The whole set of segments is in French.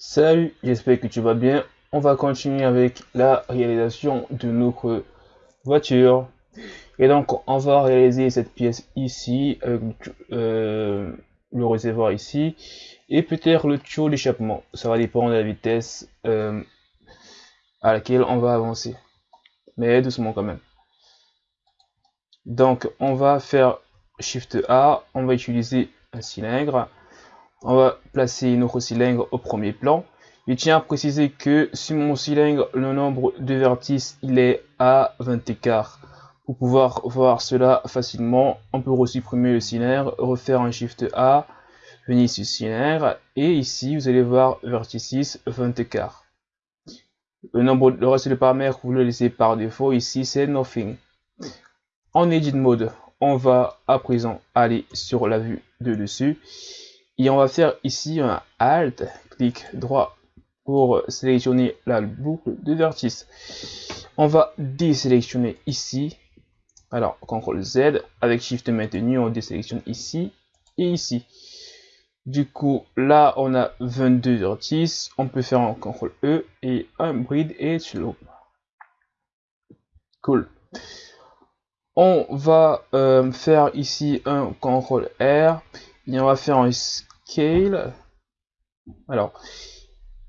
Salut, j'espère que tu vas bien. On va continuer avec la réalisation de notre voiture. Et donc, on va réaliser cette pièce ici, euh, le réservoir ici, et peut-être le tuyau d'échappement. Ça va dépendre de la vitesse euh, à laquelle on va avancer. Mais doucement quand même. Donc, on va faire Shift A, on va utiliser un cylindre. On va placer notre cylindre au premier plan. Je tiens à préciser que sur mon cylindre, le nombre de vertices, il est à 20 écarts. Pour pouvoir voir cela facilement, on peut resupprimer le cylindre, refaire un Shift A, venir sur cylindre, et ici, vous allez voir vertices 20 écarts. Le nombre, reste des paramètres, vous le laissez par défaut. Ici, c'est nothing. En edit mode, on va à présent aller sur la vue de dessus et on va faire ici un alt clic droit pour sélectionner la boucle de vertice. On va désélectionner ici. Alors CTRL Z avec Shift maintenu on désélectionne ici et ici. Du coup là on a 22 vertices. On peut faire un CTRL E et un bride et slope. Cool. On va euh, faire ici un CTRL R. Et on va faire un scale. Alors,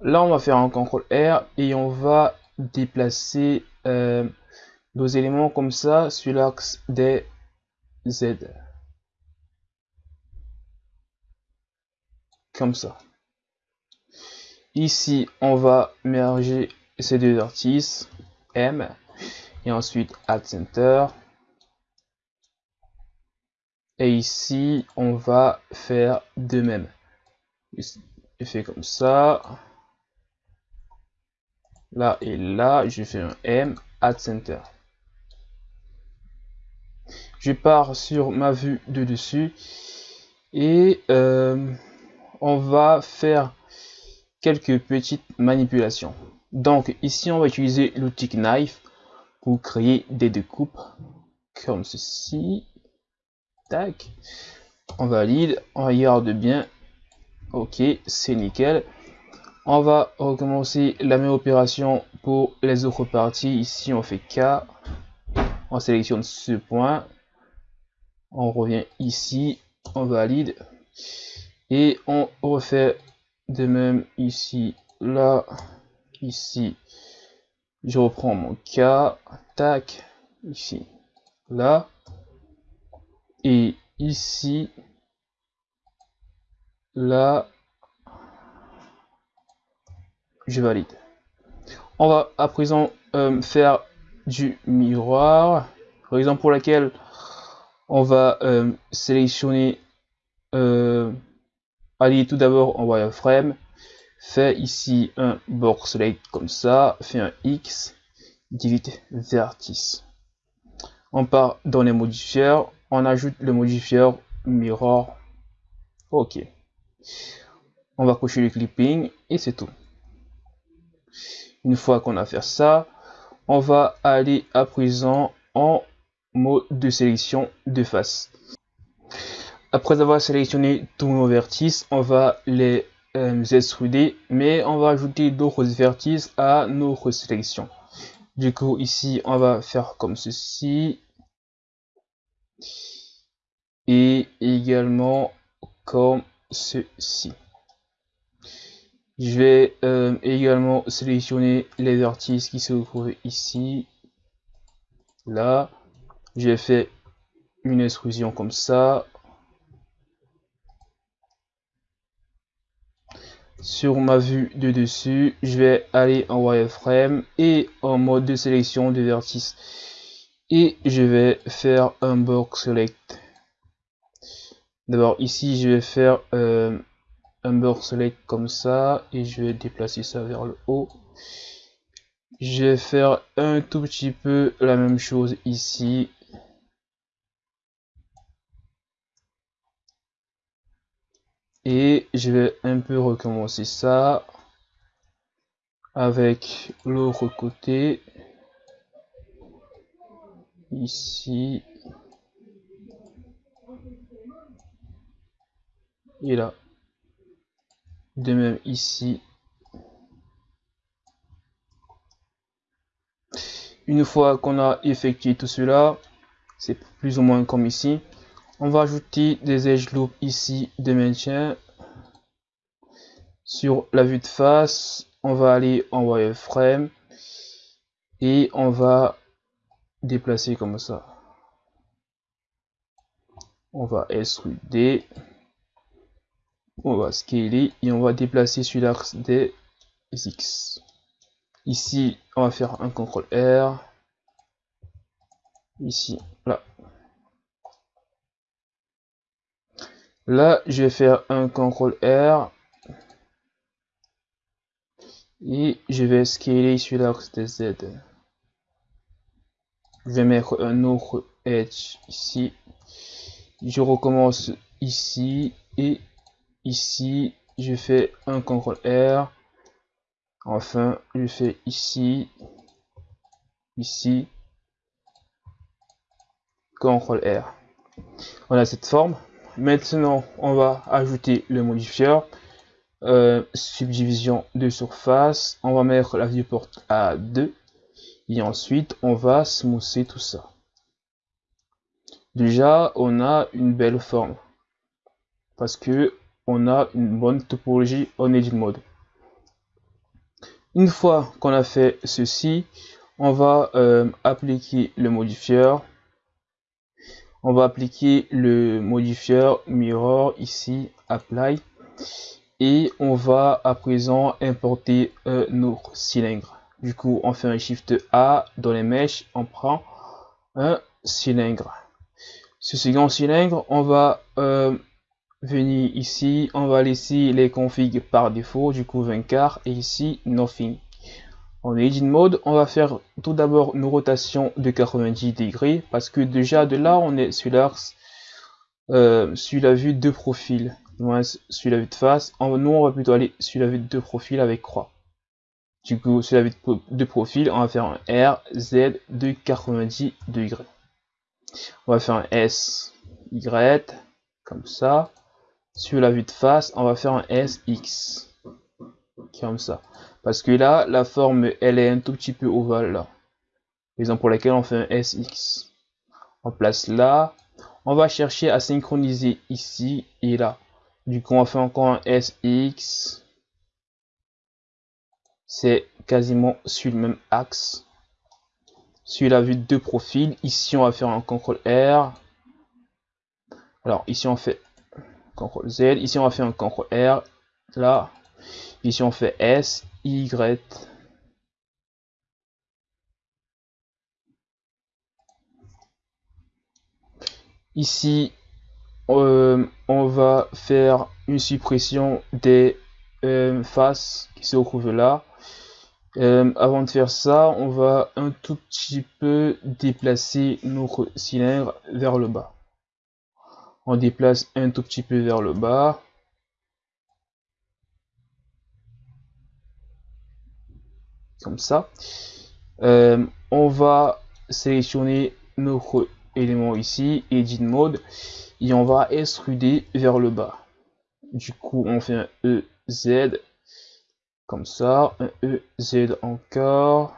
là on va faire un CTRL R et on va déplacer euh, nos éléments comme ça sur l'axe des Z. Comme ça. Ici, on va merger ces deux vertices, M, et ensuite Add Center. Et ici, on va faire de même. Je fais comme ça. Là et là, je fais un M, Add Center. Je pars sur ma vue de dessus et euh, on va faire quelques petites manipulations. Donc ici, on va utiliser l'outil Knife pour créer des découpes comme ceci tac. On valide. On regarde bien. Ok c'est nickel. On va recommencer la même opération pour les autres parties. Ici on fait K. On sélectionne ce point. On revient ici. On valide. Et on refait de même ici là ici. Je reprends mon K. Tac. Ici. Là et ici là je valide. On va à présent euh, faire du miroir raison pour laquelle on va euh, sélectionner euh, aller tout d'abord en wireframe fait ici un box select comme ça fait un x divide vertice. On part dans les modifieurs on ajoute le modifieur mirror. Ok. On va cocher le clipping et c'est tout. Une fois qu'on a fait ça on va aller à présent en mode de sélection de face. Après avoir sélectionné tous nos vertices on va les euh, extruder mais on va ajouter d'autres vertices à notre sélection. Du coup ici on va faire comme ceci et également comme ceci. Je vais euh, également sélectionner les vertices qui se trouvent ici, là. J'ai fait une extrusion comme ça. Sur ma vue de dessus, je vais aller en wireframe et en mode de sélection de vertices. Et je vais faire un box select D'abord ici je vais faire euh, un border select comme ça et je vais déplacer ça vers le haut. Je vais faire un tout petit peu la même chose ici. Et je vais un peu recommencer ça avec l'autre côté ici et là. De même ici. Une fois qu'on a effectué tout cela, c'est plus ou moins comme ici. On va ajouter des edge loops ici de maintien. Sur la vue de face, on va aller en wireframe et on va déplacer comme ça. On va extruder, on va scaler et on va déplacer sur l'axe des X. Ici, on va faire un CTRL R. Ici, là. Là, je vais faire un CTRL R. Et je vais scaler sur l'axe des Z. Je vais mettre un autre edge ici. Je recommence ici et ici. Je fais un CTRL R. Enfin, je fais ici, ici, CTRL R. Voilà cette forme. Maintenant, on va ajouter le modifier. Euh, subdivision de surface. On va mettre la viewport à 2. Et ensuite, on va smoother tout ça. Déjà, on a une belle forme. Parce que on a une bonne topologie en edit mode. Une fois qu'on a fait ceci, on va euh, appliquer le modifier. On va appliquer le modifier mirror ici, apply. Et on va à présent importer nos cylindres. Du coup, on fait un shift A dans les mèches, on prend un cylindre. Ce second cylindre, on va euh, venir ici, on va laisser les configs par défaut, du coup 20 quarts, et ici nothing. En edit mode, on va faire tout d'abord une rotation de 90 degrés, parce que déjà de là, on est sur euh, sur la vue de profil, moins sur la vue de face. Nous, on va plutôt aller sur la vue de profil avec croix. Du coup, sur la vue de profil, on va faire un R, Z de 90 degrés. On va faire un S, Y, comme ça. Sur la vue de face, on va faire un SX. Comme ça. Parce que là, la forme, elle est un tout petit peu ovale. Raison pour laquelle on fait un SX. On place là. On va chercher à synchroniser ici et là. Du coup, on fait encore un SX. C'est quasiment sur le même axe. Sur la vue de profil, ici on va faire un CTRL R. Alors ici on fait CTRL Z. Ici, on va faire un CTRL R. Là, ici, on fait S, Y. Ici, euh, on va faire une suppression des euh, faces qui se trouvent là. Euh, avant de faire ça, on va un tout petit peu déplacer notre cylindre vers le bas on déplace un tout petit peu vers le bas. Comme ça. Euh, on va sélectionner notre élément ici, Edit Mode, et on va extruder vers le bas. Du coup, on fait un EZ, comme ça, un EZ encore.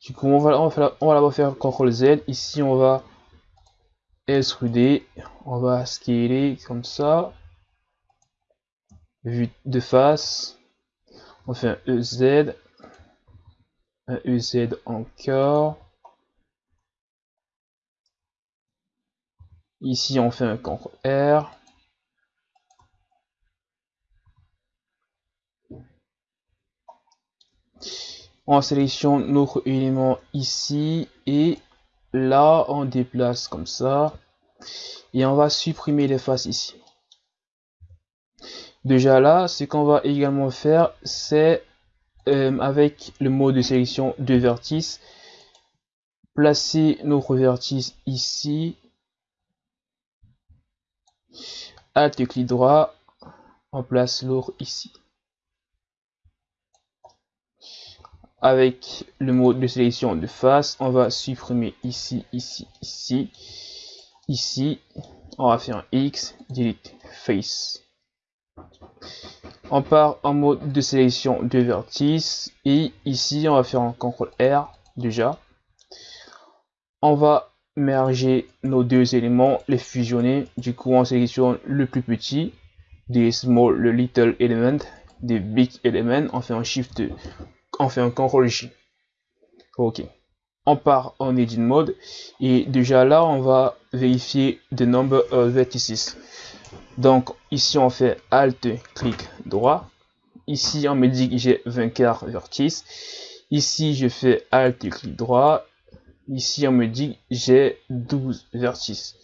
Du coup, on va, on va, on va faire CTRL Z. Ici, on va extruder. On va scaler comme ça. Vue de face. On fait un EZ. Un EZ encore. Ici, on fait un CTRL R. on sélectionne notre élément ici et là on déplace comme ça. Et on va supprimer les faces ici. Déjà là ce qu'on va également faire c'est euh, avec le mode de sélection de vertice placer notre vertice ici. Alt clic droit on place l'autre ici avec le mode de sélection de face, on va supprimer ici, ici, ici, ici. On va faire un X, delete face. On part en mode de sélection de vertices et ici on va faire un CTRL R déjà. On va merger nos deux éléments, les fusionner. Du coup on sélectionne le plus petit, des small, le little element, des big element. On fait un shift, on fait un CTRL J. Ok. On part en edit mode. Et déjà là on va vérifier the number of vertices. Donc ici on fait alt clic droit. Ici on me dit que j'ai 24 vertices. Ici je fais alt clic droit. Ici on me dit j'ai 12 vertices.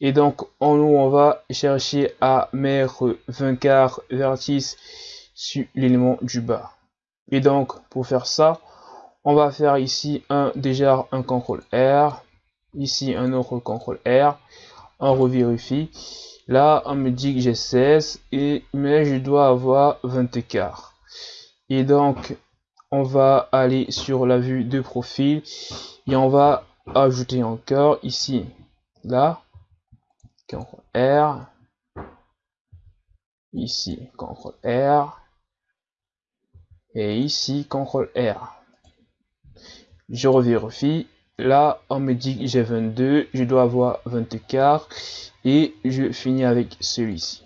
Et donc haut on va chercher à mettre 24 vertices sur l'élément du bas et donc pour faire ça on va faire ici un déjà un contrôle R, ici un autre contrôle R, on revérifie. Là, on me dit que j'ai 16, et, mais je dois avoir 24. Et donc, on va aller sur la vue de profil et on va ajouter encore ici, là, CTRL R, ici, CTRL R, et ici, CTRL R je revérifie. Là, on me dit que j'ai 22, je dois avoir 24 et je finis avec celui-ci.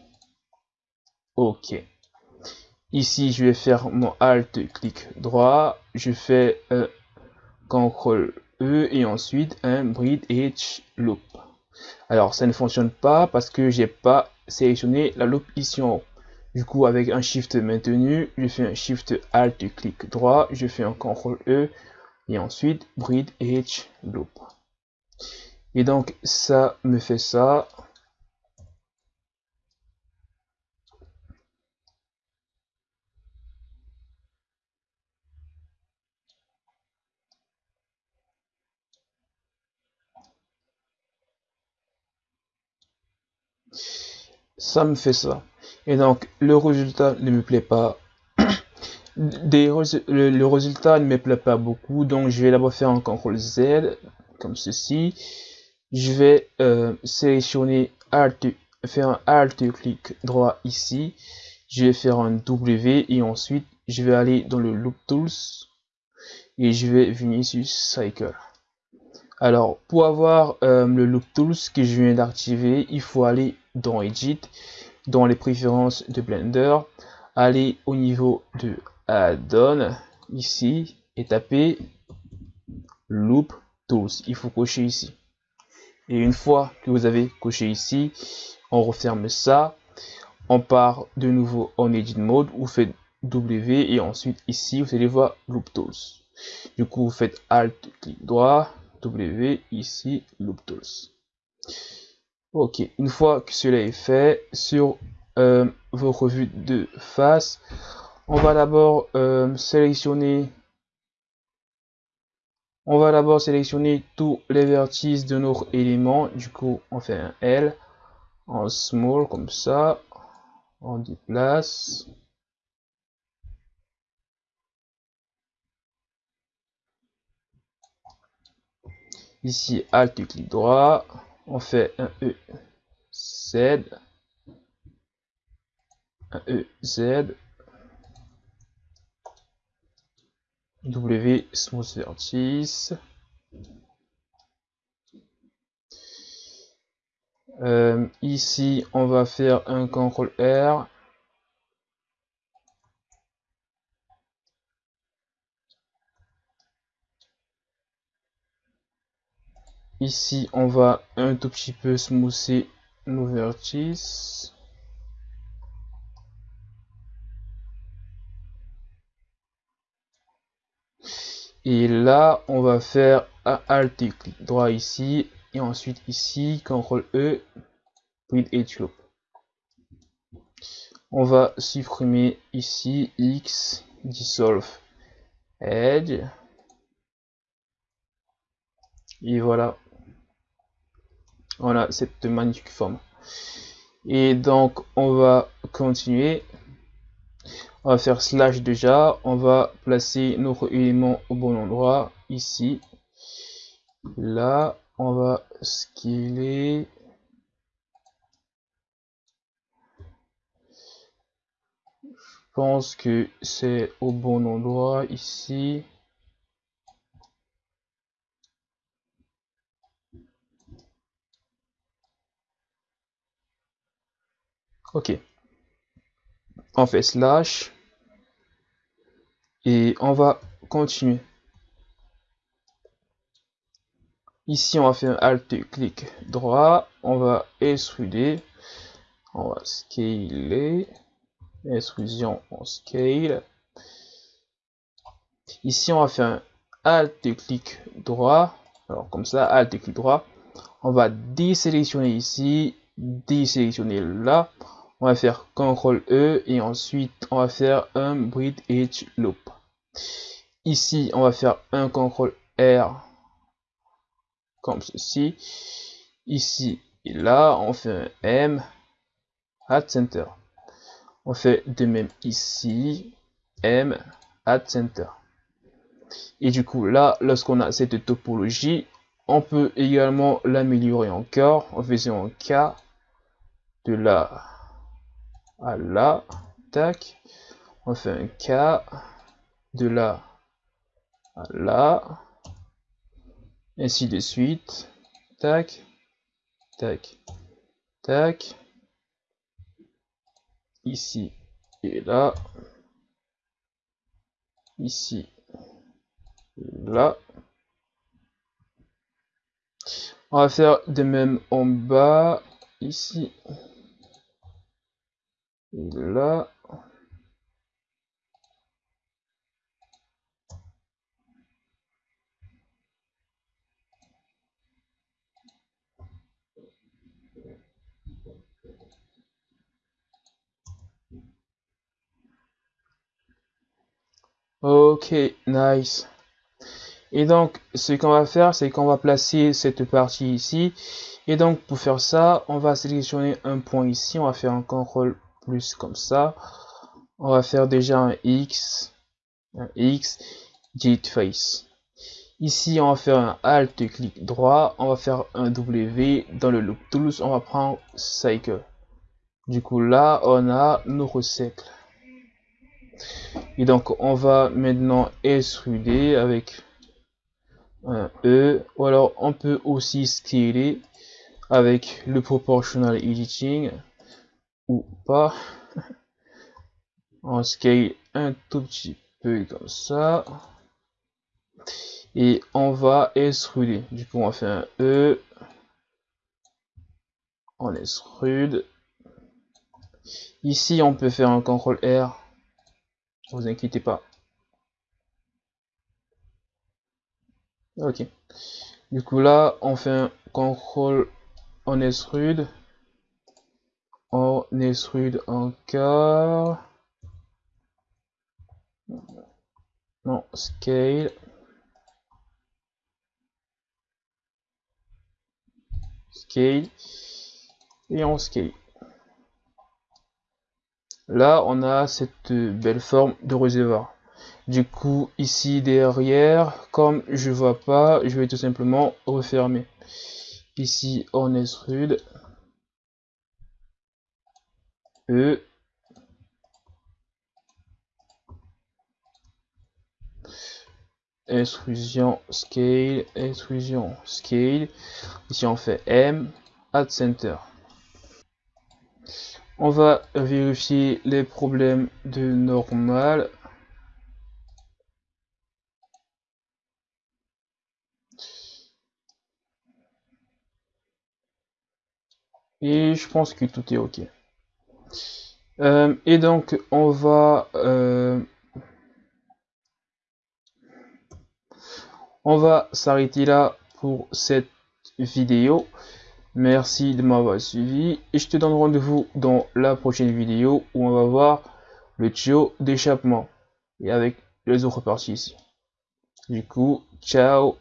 Ok. Ici, je vais faire mon Alt, clic droit. Je fais CTRL E et ensuite un Bridge Edge Loop. Alors, ça ne fonctionne pas parce que j'ai pas sélectionné la loop ici en haut. Du coup, avec un Shift maintenu, je fais un Shift Alt, clic droit. Je fais un CTRL E et ensuite breed edge loop et donc ça me fait ça ça me fait ça et donc le résultat ne me plaît pas le, résultat ne me plaît pas beaucoup, donc je vais d'abord faire un CTRL Z, comme ceci. Je vais euh, sélectionner Alt, faire un Alt clic droit ici. Je vais faire un W et ensuite je vais aller dans le Loop Tools et je vais venir sur Cycle. Alors, pour avoir euh, le Loop Tools que je viens d'activer, il faut aller dans Edit, dans les préférences de Blender, aller au niveau de donne ici et taper loop tools. Il faut cocher ici. Et une fois que vous avez coché ici, on referme ça. On part de nouveau en edit mode. Vous faites W et ensuite ici vous allez voir loop tools. Du coup vous faites alt clic droit W ici loop tools. Ok, une fois que cela est fait sur euh, vos revues de face, on va d'abord euh, sélectionner on va d'abord sélectionner tous les vertices de notre élément du coup on fait un L en small comme ça on déplace. Ici alt clic droit on fait un E Z un E Z W smooth vertice. Euh, ici, on va faire un CTRL R. Ici, on va un tout petit peu smoother nos vertices. Et là, on va faire un Alt clic droit ici et ensuite ici, CTRL E, Grid Edge Loop. On va supprimer ici X, Dissolve Edge. Et voilà. Voilà cette magnifique forme. Et donc, on va continuer on va faire slash déjà on va placer notre élément au bon endroit ici là on va scaler pense que c'est au bon endroit ici. Ok. On fait slash. Et on va continuer. Ici, on va faire Alt clic droit. On va extruder. On va scaler. Extrusion en scale. Ici, on va faire un Alt clic droit. Alors, comme ça, Alt clic droit. On va désélectionner ici, désélectionner là on va faire CTRL E et ensuite on va faire un Edge Loop. Ici, on va faire un CTRL R comme ceci. Ici et là, on fait un M at center. On fait de même ici, M at center. Et du coup, là, lorsqu'on a cette topologie, on peut également l'améliorer encore en faisant un K de la à là, tac, on fait un K, de là à là, ainsi de suite, tac, tac, tac, ici et là, ici, là. On va faire de même en bas, ici, là. Ok, nice. Et donc, ce qu'on va faire, c'est qu'on va placer cette partie ici. Et donc, pour faire ça, on va sélectionner un point ici. On va faire un contrôle plus comme ça. On va faire déjà un X, un X, Git face. Ici, on va faire un Alt clic droit, on va faire un W dans le loop tools, on va prendre cycle. Du coup, là, on a nos recycles. Et donc, on va maintenant extruder avec un E, ou alors on peut aussi scaler avec le proportional editing ou pas. On scale un tout petit peu comme ça. Et on va extruder. Du coup, on fait un E. On extrude. Ici, on peut faire un CTRL R. Vous inquiétez pas. Ok. Du coup, là, on fait un CTRL, on extrude on extrude encore. Non, scale. Scale. Et on scale. Là, on a cette belle forme de réservoir. Du coup, ici derrière, comme je vois pas, je vais tout simplement refermer. Ici, on extrude. E extrusion scale, extrusion scale. Ici on fait M, add center. On va vérifier les problèmes de normal. Et je pense que tout est OK. Euh, et donc, on va, euh, on va s'arrêter là pour cette vidéo. Merci de m'avoir suivi et je te donne rendez-vous dans la prochaine vidéo où on va voir le tuyau d'échappement et avec les autres parties ici. Du coup, ciao